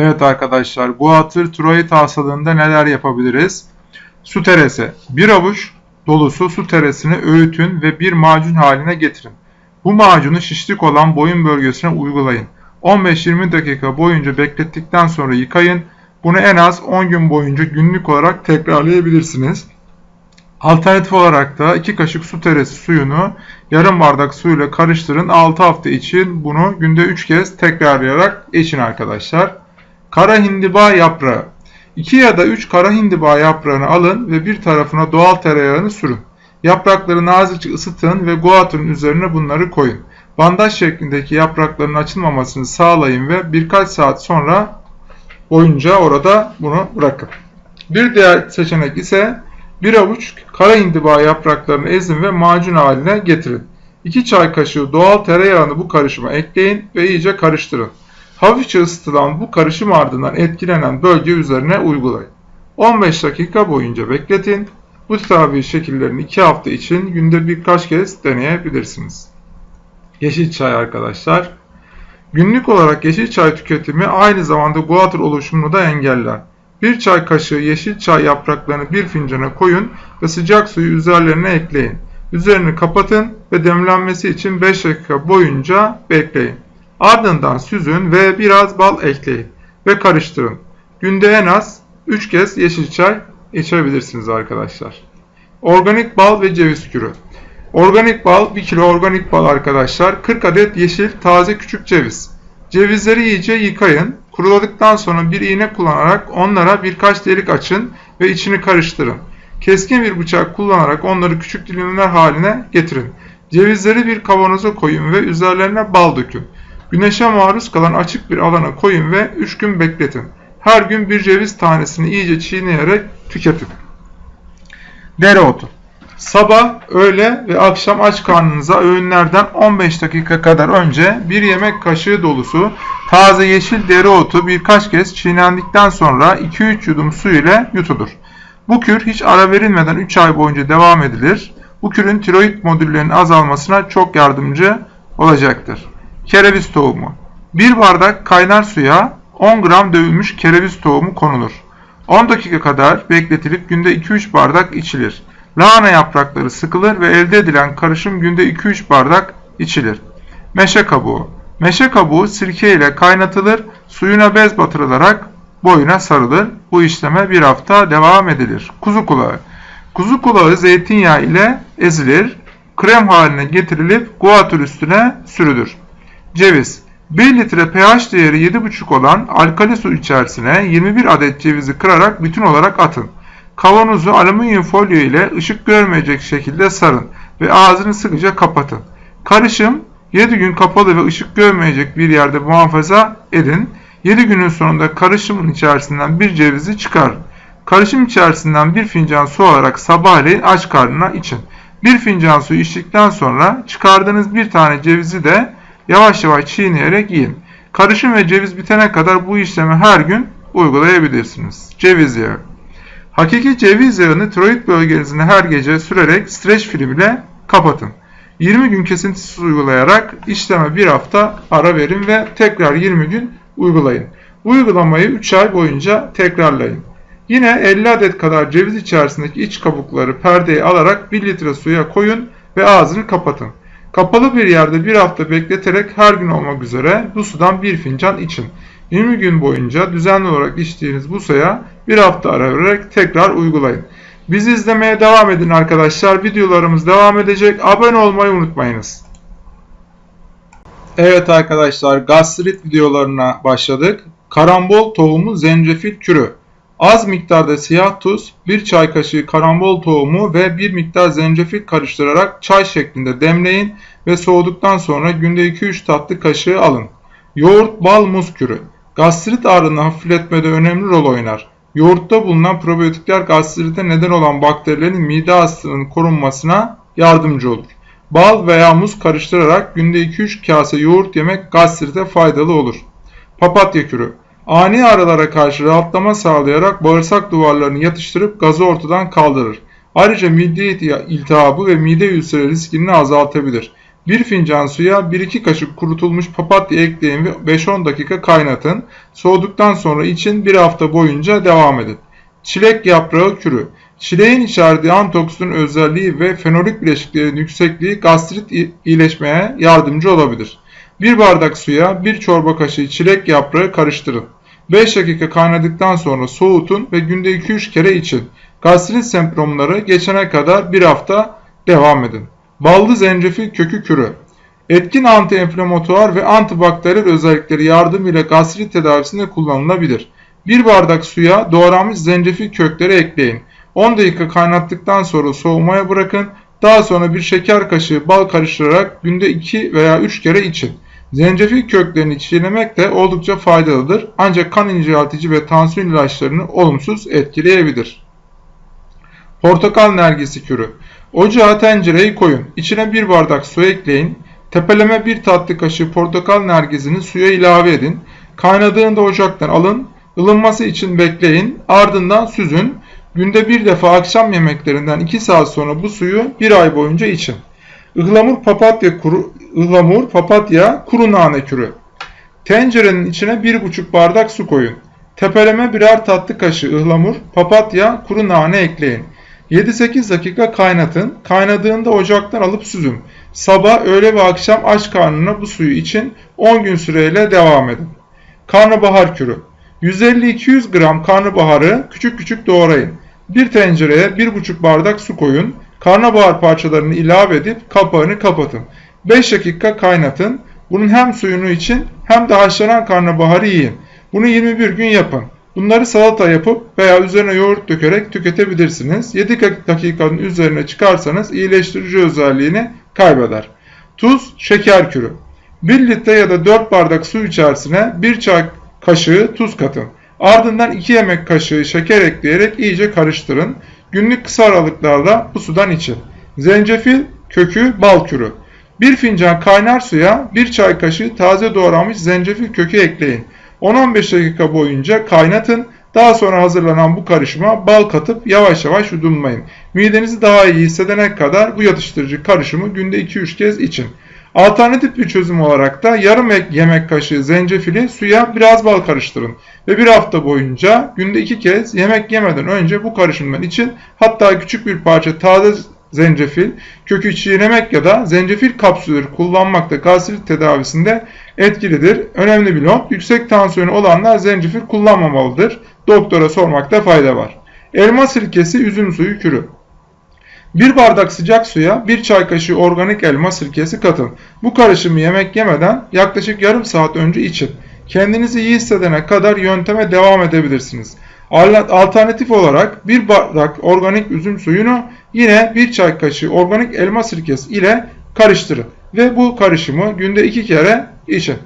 Evet arkadaşlar, guatr tiroid hastalığında neler yapabiliriz? Su teresi. Bir avuç dolusu su teresini öğütün ve bir macun haline getirin. Bu macunu şişlik olan boyun bölgesine uygulayın. 15-20 dakika boyunca beklettikten sonra yıkayın. Bunu en az 10 gün boyunca günlük olarak tekrarlayabilirsiniz. Alternatif olarak da 2 kaşık su teresi suyunu yarım bardak suyla karıştırın. 6 hafta için bunu günde 3 kez tekrarlayarak için arkadaşlar. Kara hindiba yaprağı. 2 ya da 3 kara hindiba yaprağını alın ve bir tarafına doğal tereyağını sürün. Yaprakları nazikçe ısıtın ve guatrın üzerine bunları koyun. Bandaj şeklindeki yaprakların açılmamasını sağlayın ve birkaç saat sonra boyunca orada bunu bırakın. Bir diğer seçenek ise bir avuç kara hindiba yapraklarını ezin ve macun haline getirin. 2 çay kaşığı doğal tereyağını bu karışıma ekleyin ve iyice karıştırın. Hafifçe ısıtılan bu karışım ardından etkilenen bölge üzerine uygulayın. 15 dakika boyunca bekletin. Bu tedavi şekillerini 2 hafta için günde birkaç kez deneyebilirsiniz. Yeşil çay arkadaşlar. Günlük olarak yeşil çay tüketimi aynı zamanda guatr oluşumunu da engeller. Bir çay kaşığı yeşil çay yapraklarını bir fincana koyun ve sıcak suyu üzerlerine ekleyin. Üzerini kapatın ve demlenmesi için 5 dakika boyunca bekleyin. Ardından süzün ve biraz bal ekleyin ve karıştırın. Günde en az 3 kez yeşil çay içebilirsiniz arkadaşlar. Organik bal ve ceviz kürü. Organik bal 1 kilo organik bal arkadaşlar. 40 adet yeşil taze küçük ceviz. Cevizleri iyice yıkayın. Kuruladıktan sonra bir iğne kullanarak onlara birkaç delik açın ve içini karıştırın. Keskin bir bıçak kullanarak onları küçük dilimler haline getirin. Cevizleri bir kavanoza koyun ve üzerlerine bal dökün. Güneşe maruz kalan açık bir alana koyun ve 3 gün bekletin. Her gün bir ceviz tanesini iyice çiğneyerek tüketin. Dereotu Sabah, öğle ve akşam aç karnınıza öğünlerden 15 dakika kadar önce bir yemek kaşığı dolusu taze yeşil dereotu birkaç kez çiğnendikten sonra 2-3 yudum su ile yutulur. Bu kür hiç ara verilmeden 3 ay boyunca devam edilir. Bu kürün tiroid modüllerinin azalmasına çok yardımcı olacaktır. Kereviz tohumu 1 bardak kaynar suya 10 gram dövülmüş kereviz tohumu konulur. 10 dakika kadar bekletilip günde 2-3 bardak içilir. Lahana yaprakları sıkılır ve elde edilen karışım günde 2-3 bardak içilir. Meşe kabuğu Meşe kabuğu sirke ile kaynatılır, suyuna bez batırılarak boyuna sarılır. Bu işleme bir hafta devam edilir. Kuzu kulağı Kuzu kulağı zeytinyağı ile ezilir, krem haline getirilip guatr üstüne sürülür. Ceviz 1 litre pH değeri 7,5 olan alkali su içerisine 21 adet cevizi kırarak bütün olarak atın. Kavanozu alüminyum folyo ile ışık görmeyecek şekilde sarın ve ağzını sıkıca kapatın. Karışım 7 gün kapalı ve ışık görmeyecek bir yerde muhafaza edin. 7 günün sonunda karışımın içerisinden bir cevizi çıkarın. Karışım içerisinden bir fincan su alarak sabahleyin aç karnına için. Bir fincan su içtikten sonra çıkardığınız bir tane cevizi de yavaş yavaş çiğneyerek yiyin. Karışım ve ceviz bitene kadar bu işlemi her gün uygulayabilirsiniz. Ceviz yağı Hakiki ceviz yağını tiroid bölgenizine her gece sürerek streç film ile kapatın. 20 gün kesintisiz uygulayarak işleme bir hafta ara verin ve tekrar 20 gün uygulayın. Uygulamayı 3 ay boyunca tekrarlayın. Yine 50 adet kadar ceviz içerisindeki iç kabukları perdeye alarak 1 litre suya koyun ve ağzını kapatın. Kapalı bir yerde bir hafta bekleterek her gün olmak üzere bu sudan bir fincan için. 20 gün boyunca düzenli olarak içtiğiniz bu suya bir hafta ara vererek tekrar uygulayın. Bizi izlemeye devam edin arkadaşlar. Videolarımız devam edecek. Abone olmayı unutmayınız. Evet arkadaşlar gastrit videolarına başladık. Karambol tohumu zencefil kürü. Az miktarda siyah tuz, 1 çay kaşığı karambol tohumu ve 1 miktar zencefil karıştırarak çay şeklinde demleyin ve soğuduktan sonra günde 2-3 tatlı kaşığı alın. Yoğurt, bal, muz kürü. Gastrit ağrını hafifletmede önemli rol oynar. Yoğurtta bulunan probiyotikler gastrite neden olan bakterilerin mide hastalığının korunmasına yardımcı olur. Bal veya muz karıştırarak günde 2-3 kase yoğurt yemek gastrite faydalı olur. Papatya kürü Ani ağrılara karşı rahatlama sağlayarak bağırsak duvarlarını yatıştırıp gazı ortadan kaldırır. Ayrıca mide iltihabı ve mide ülseri riskini azaltabilir. 1 fincan suya 1-2 kaşık kurutulmuş papatya ekleyin ve 5-10 dakika kaynatın. Soğuduktan sonra için bir hafta boyunca devam edin. Çilek yaprağı kürü. Çileğin içerdiği antioksidan özelliği ve fenolik bileşiklerin yüksekliği gastrit iyileşmeye yardımcı olabilir. 1 bardak suya 1 çorba kaşığı çilek yaprağı karıştırın. 5 dakika kaynadıktan sonra soğutun ve günde 2-3 kere için. Gastrit semptomları geçene kadar bir hafta devam edin. Ballı zencefil kökü kürü. Etkin antiinflamatuar ve antibakteriyel özellikleri yardımıyla gastrit tedavisinde kullanılabilir. 1 bardak suya doğranmış zencefil kökleri ekleyin. 10 dakika kaynattıktan sonra soğumaya bırakın. Daha sonra bir şeker kaşığı bal karıştırarak günde 2 veya 3 kere için. Zencefil köklerini çiğnemek de oldukça faydalıdır ancak kan inceltici ve tansiyon ilaçlarını olumsuz etkileyebilir. Portakal nergisi kürü. Ocağa tencereyi koyun. İçine bir bardak su ekleyin. Tepeleme bir tatlı kaşığı portakal nergisini suya ilave edin. Kaynadığında ocaktan alın. Ilınması için bekleyin. Ardından süzün. Günde bir defa akşam yemeklerinden 2 saat sonra bu suyu bir ay boyunca için. Ihlamur papatya kuru, ıhlamur, papatya, kuru nane kürü. Tencerenin içine 1,5 bardak su koyun. Tepeleme birer tatlı kaşığı ıhlamur, papatya, kuru nane ekleyin. 7-8 dakika kaynatın. Kaynadığında ocaktan alıp süzün. Sabah, öğle ve akşam aç karnına bu suyu için 10 gün süreyle devam edin. Karnabahar kürü. 150-200 gram karnabaharı küçük küçük doğrayın. Bir tencereye 1,5 bardak su koyun. Karnabahar parçalarını ilave edip kapağını kapatın. 5 dakika kaynatın. Bunun hem suyunu için hem de haşlanan karnabaharı yiyin. Bunu 21 gün yapın. Bunları salata yapıp veya üzerine yoğurt dökerek tüketebilirsiniz. 7 dakikanın üzerine çıkarsanız iyileştirici özelliğini kaybeder. Tuz, şeker kürü. 1 litre ya da 4 bardak su içerisine 1 çay kaşığı tuz katın. Ardından 2 yemek kaşığı şeker ekleyerek iyice karıştırın. Günlük kısa aralıklarla bu sudan için. Zencefil, kökü, bal kürü. 1 fincan kaynar suya 1 çay kaşığı taze doğranmış zencefil kökü ekleyin. 10-15 dakika boyunca kaynatın. Daha sonra hazırlanan bu karışıma bal katıp yavaş yavaş yudumlayın. Midenizi daha iyi hissedene kadar bu yatıştırıcı karışımı günde 2-3 kez için. Alternatif bir çözüm olarak da yarım yemek kaşığı zencefili suya biraz bal karıştırın ve bir hafta boyunca günde iki kez yemek yemeden önce bu karışımdan için hatta küçük bir parça taze zencefil, kökü çiğnemek ya da zencefil kapsülleri kullanmak da gastrit tedavisinde etkilidir. Önemli bir not, yüksek tansiyonu olanlar zencefil kullanmamalıdır. Doktora sormakta fayda var. Elma sirkesi, üzüm suyu kürü. Bir bardak sıcak suya bir çay kaşığı organik elma sirkesi katın. Bu karışımı yemek yemeden yaklaşık yarım saat önce için. Kendinizi iyi hissedene kadar yönteme devam edebilirsiniz. Alternatif olarak bir bardak organik üzüm suyunu yine bir çay kaşığı organik elma sirkesi ile karıştırın ve bu karışımı günde iki kere için.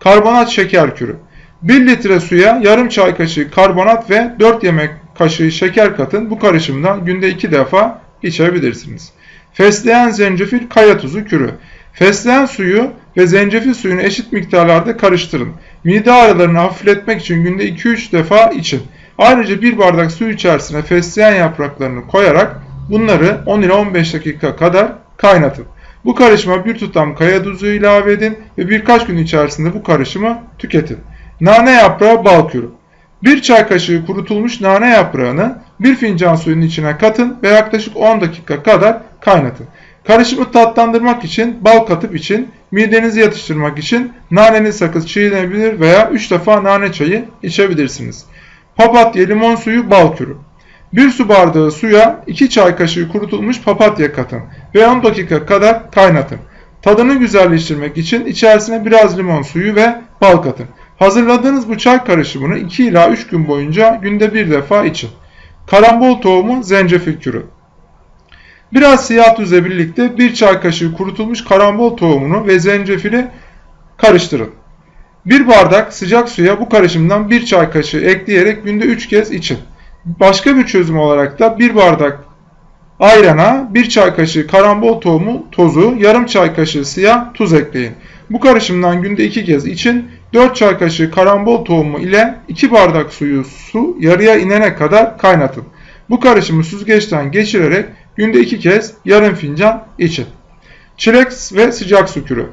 Karbonat şeker kürü. 1 litre suya yarım çay kaşığı karbonat ve 4 yemek kaşığı şeker katın. Bu karışımdan günde 2 defa içebilirsiniz. Fesleğen zencefil kaya tuzu kürü. Fesleğen suyu ve zencefil suyunu eşit miktarlarda karıştırın. Mide ağrılarını hafifletmek için günde 2-3 defa için. Ayrıca bir bardak su içerisine fesleğen yapraklarını koyarak bunları 10 ile 15 dakika kadar kaynatın. Bu karışıma bir tutam kaya tuzu ilave edin ve birkaç gün içerisinde bu karışımı tüketin. Nane yaprağı bal kürü. Bir çay kaşığı kurutulmuş nane yaprağını bir fincan suyun içine katın ve yaklaşık 10 dakika kadar kaynatın. Karışımı tatlandırmak için, bal katıp için, midenizi yatıştırmak için naneli sakız çiğnenebilir veya 3 defa nane çayı içebilirsiniz. Papatya, limon suyu, bal kürü. 1 su bardağı suya 2 çay kaşığı kurutulmuş papatya katın ve 10 dakika kadar kaynatın. Tadını güzelleştirmek için içerisine biraz limon suyu ve bal katın. Hazırladığınız bu çay karışımını 2 ila 3 gün boyunca günde bir defa için. Karambol tohumu zencefil kürü. Biraz siyah tuzla birlikte bir çay kaşığı kurutulmuş karambol tohumunu ve zencefili karıştırın. Bir bardak sıcak suya bu karışımdan bir çay kaşığı ekleyerek günde 3 kez için. Başka bir çözüm olarak da bir bardak ayrana bir çay kaşığı karambol tohumu tozu, yarım çay kaşığı siyah tuz ekleyin. Bu karışımdan günde 2 kez için 4 çay kaşığı karambol tohumu ile 2 bardak suyu su yarıya inene kadar kaynatın. Bu karışımı süzgeçten geçirerek günde 2 kez yarım fincan için. Çilek ve sıcak su kürü.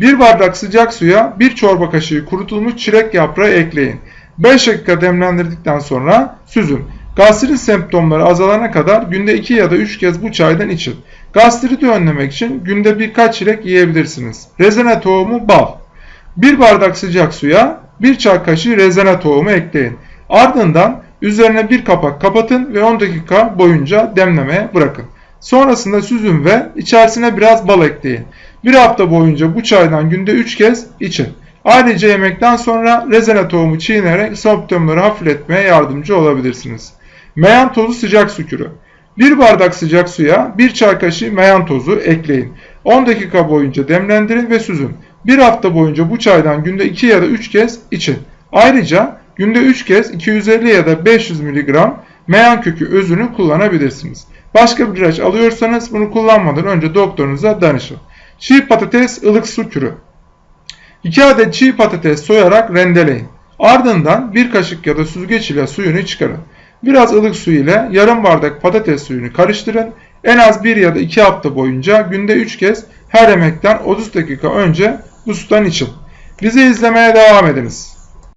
Bir bardak sıcak suya bir çorba kaşığı kurutulmuş çilek yaprağı ekleyin. 5 dakika demlendirdikten sonra süzün. Gastrit semptomları azalana kadar günde 2 ya da 3 kez bu çaydan için. Gastriti önlemek için günde birkaç çilek yiyebilirsiniz. Rezene tohumu bal. 1 bardak sıcak suya 1 çay kaşığı rezene tohumu ekleyin. Ardından üzerine bir kapak kapatın ve 10 dakika boyunca demlemeye bırakın. Sonrasında süzün ve içerisine biraz bal ekleyin. Bir hafta boyunca bu çaydan günde 3 kez için. Ayrıca yemekten sonra rezene tohumu çiğnerek semptomları hafifletmeye yardımcı olabilirsiniz. Meyan tozu sıcak sükürü. 1 bardak sıcak suya 1 çay kaşığı meyan tozu ekleyin. 10 dakika boyunca demlendirin ve süzün. 1 hafta boyunca bu çaydan günde 2 ya da 3 kez için. Ayrıca günde 3 kez 250 ya da 500 mg meyan kökü özünü kullanabilirsiniz. Başka bir ilaç alıyorsanız bunu kullanmadan önce doktorunuza danışın. Çiğ patates ılık su kürü. 2 adet çiğ patates soyarak rendeleyin. Ardından bir kaşık ya da süzgeç ile suyunu çıkarın. Biraz ılık su ile yarım bardak patates suyunu karıştırın. En az 1 ya da 2 hafta boyunca günde 3 kez her yemekten 30 dakika önce bu sudan için. Bizi izlemeye devam ediniz.